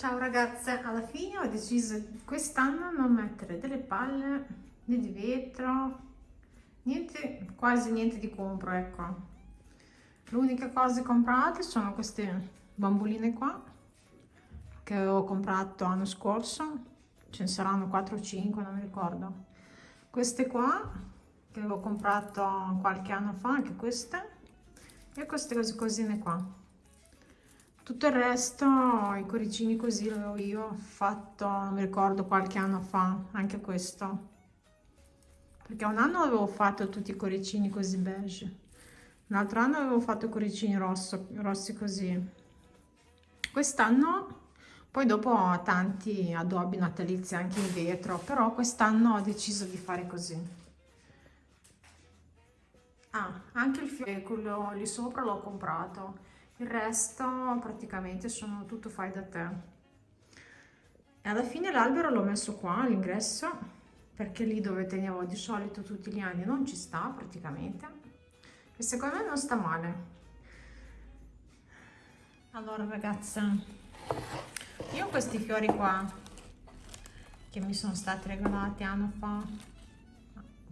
Ciao ragazze, alla fine ho deciso quest'anno non mettere delle palle né di vetro, niente, quasi niente di compro, ecco. L'unica cosa comprate sono queste bamboline qua, che ho comprato l'anno scorso, ce ne saranno 4 o 5, non mi ricordo. Queste qua, che avevo comprato qualche anno fa, anche queste, e queste cosine qua tutto il resto i cuoricini così l'avevo io fatto non mi ricordo qualche anno fa anche questo. Perché un anno avevo fatto tutti i cuoricini così beige un altro anno avevo fatto i cuoricini rosso, rossi così. Quest'anno poi dopo ho tanti addobbi natalizi anche in vetro però quest'anno ho deciso di fare così. Ah anche il fiore quello lì sopra l'ho comprato il resto praticamente sono tutto fai da te. E alla fine l'albero l'ho messo qua all'ingresso perché lì dove tenevo di solito tutti gli anni non ci sta praticamente. E secondo me non sta male. Allora ragazze io questi fiori qua che mi sono stati regalati anno fa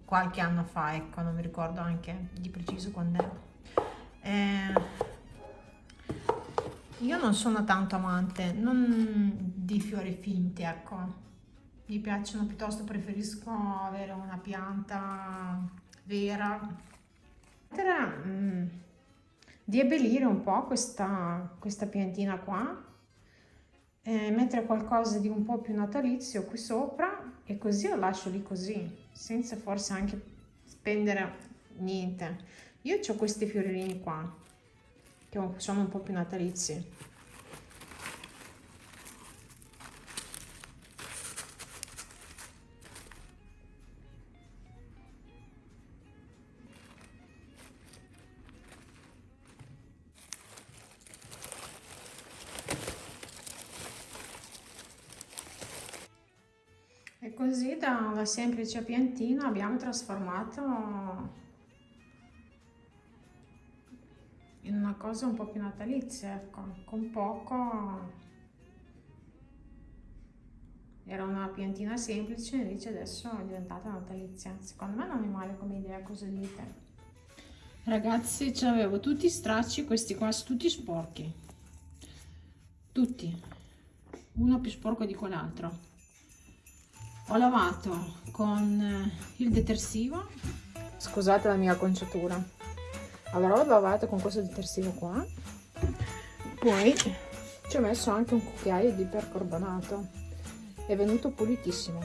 qualche anno fa ecco non mi ricordo anche di preciso quando è eh, io non sono tanto amante non di fiori finti ecco. Mi piacciono piuttosto preferisco avere una pianta vera. Mm, di abbellire un po' questa, questa piantina qua e mettere qualcosa di un po' più natalizio qui sopra e così lo lascio lì così senza forse anche spendere niente. Io ho questi fiorini qua che sono un po' più natalizi. E così da una semplice piantina abbiamo trasformato in una cosa un po' più natalizia, ecco, con poco era una piantina semplice invece adesso è diventata natalizia. Secondo me non è male come idea cosa dite? Ragazzi avevo tutti i stracci questi qua tutti sporchi. Tutti. Uno più sporco di quell'altro. Ho lavato con il detersivo. Scusate la mia conciatura allora l'ho lavato con questo detersivo qua. Poi ci ho messo anche un cucchiaio di percarbonato è venuto pulitissimo.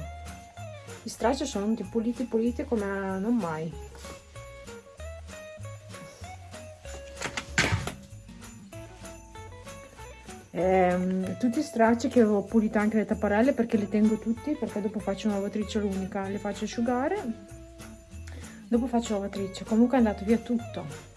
I stracci sono venuti puliti puliti come non mai. Ehm, tutti i stracci che avevo pulito anche le tapparelle perché li tengo tutti perché dopo faccio una lavatrice unica le faccio asciugare. Dopo faccio lavatrice. Comunque è andato via tutto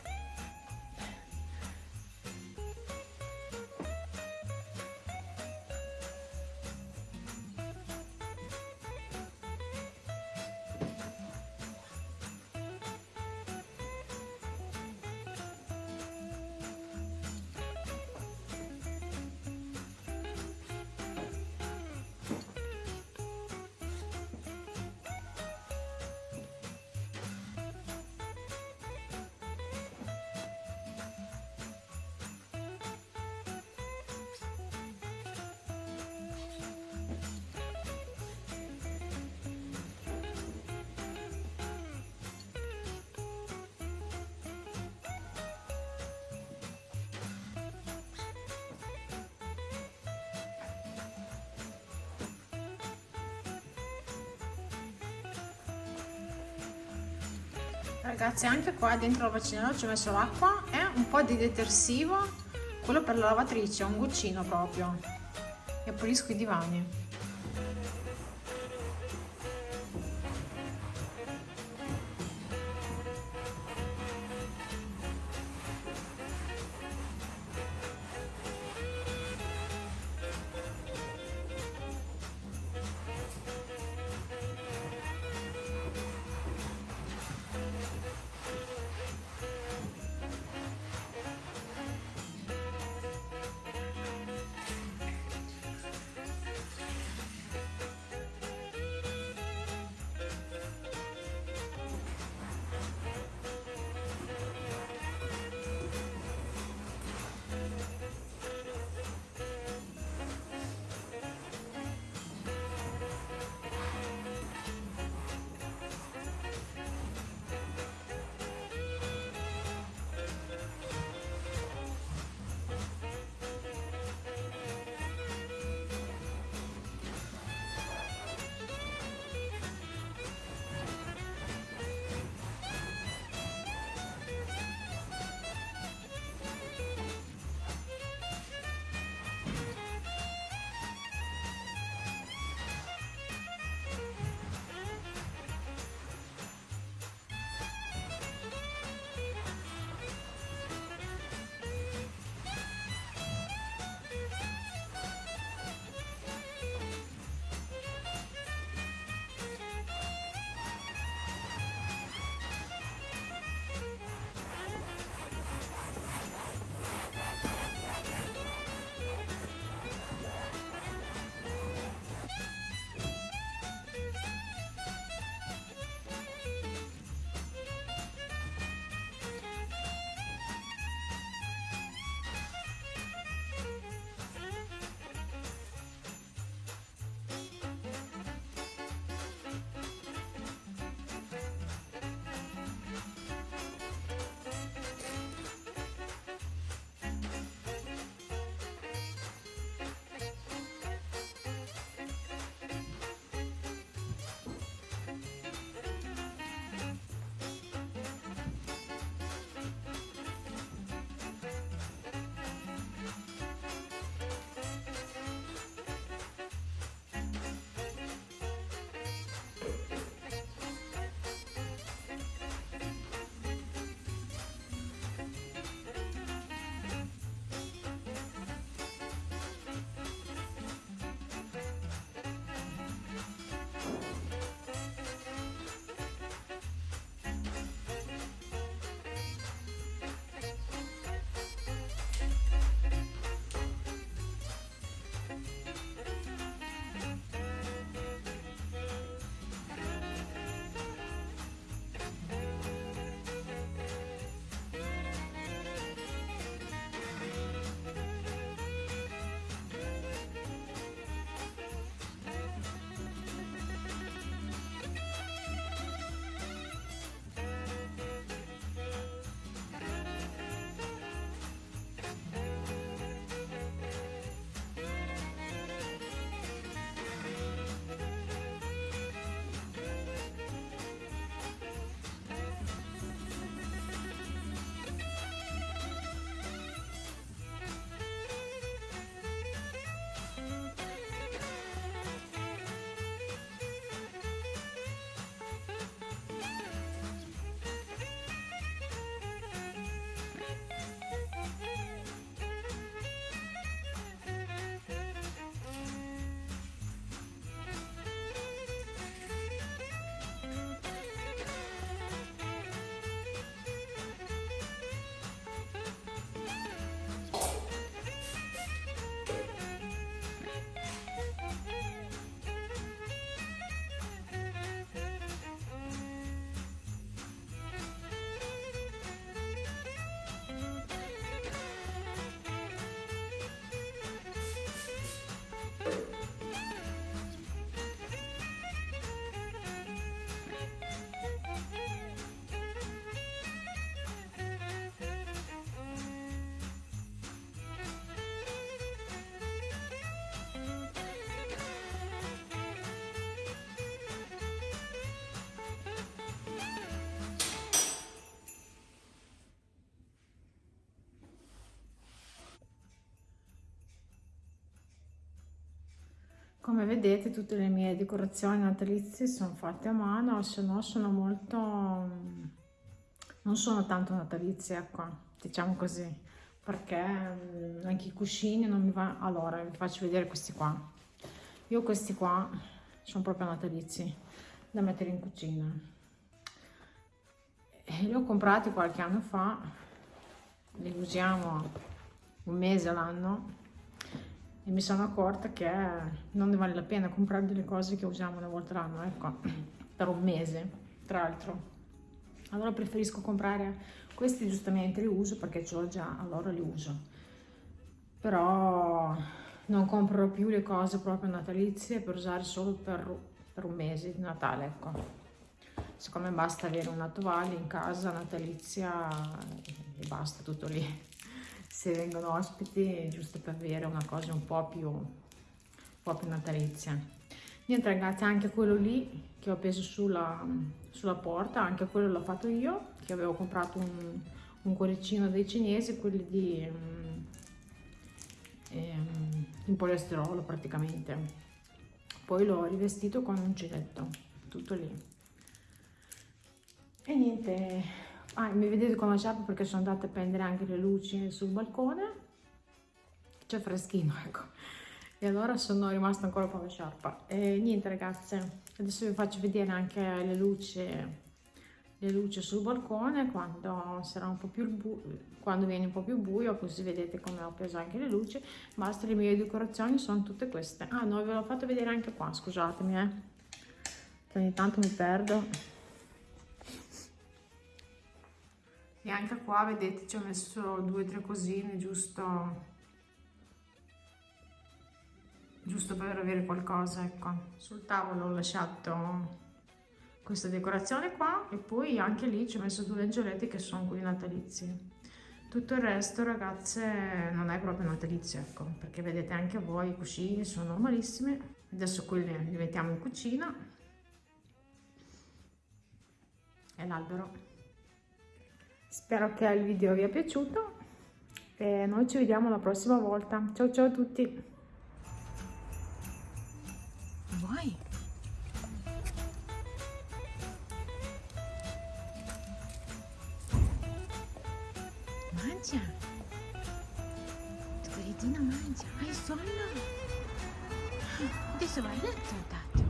ragazzi anche qua dentro la bacinella ci ho messo l'acqua e un po' di detersivo quello per la lavatrice un goccino proprio. E pulisco i divani come vedete tutte le mie decorazioni natalizie sono fatte a mano se no sono molto non sono tanto natalizie ecco diciamo così perché mm, anche i cuscini non mi va allora vi faccio vedere questi qua. Io questi qua sono proprio natalizi da mettere in cucina. E li ho comprati qualche anno fa li usiamo un mese all'anno e mi sono accorta che non ne vale la pena comprare delle cose che usiamo una volta l'anno, ecco, per un mese, tra l'altro. Allora preferisco comprare questi giustamente li uso perché ce l'ho già, allora li uso. Però non compro più le cose proprio natalizie per usare solo per, per un mese di Natale, ecco. Secondo me basta avere una tovaglia in casa natalizia e basta, tutto lì se vengono ospiti giusto per avere una cosa un po' più, un po più natalizia. Niente ragazzi anche quello lì che ho appeso sulla, sulla porta anche quello l'ho fatto io che avevo comprato un, un cuoricino dei cinesi quelli di um, ehm, in poliesterolo praticamente. Poi l'ho rivestito con un uncinetto tutto lì. E niente Ah, mi vedete con la sciarpa perché sono andata a prendere anche le luci sul balcone. C'è freschino, ecco. E allora sono rimasta ancora con la sciarpa. E niente ragazze, adesso vi faccio vedere anche le luci, le luci sul balcone quando sarà un po' più buio, quando viene un po' più buio, così vedete come ho preso anche le luci. Basta, le mie decorazioni sono tutte queste. Ah no, ve l'ho fatto vedere anche qua, scusatemi eh. Ogni tanto mi perdo. E anche qua vedete ci ho messo due o tre cosine giusto giusto per avere qualcosa ecco. Sul tavolo ho lasciato questa decorazione qua e poi anche lì ci ho messo due angioletti che sono quelli natalizi. Tutto il resto ragazze non è proprio natalizio ecco perché vedete anche voi i cuscini sono normalissimi. Adesso quelli li mettiamo in cucina. E l'albero Spero che il video vi sia piaciuto e noi ci vediamo la prossima volta. Ciao ciao a tutti! Vai! Mangia! Scoritino mangia! Hai sonno? Adesso vai a letto,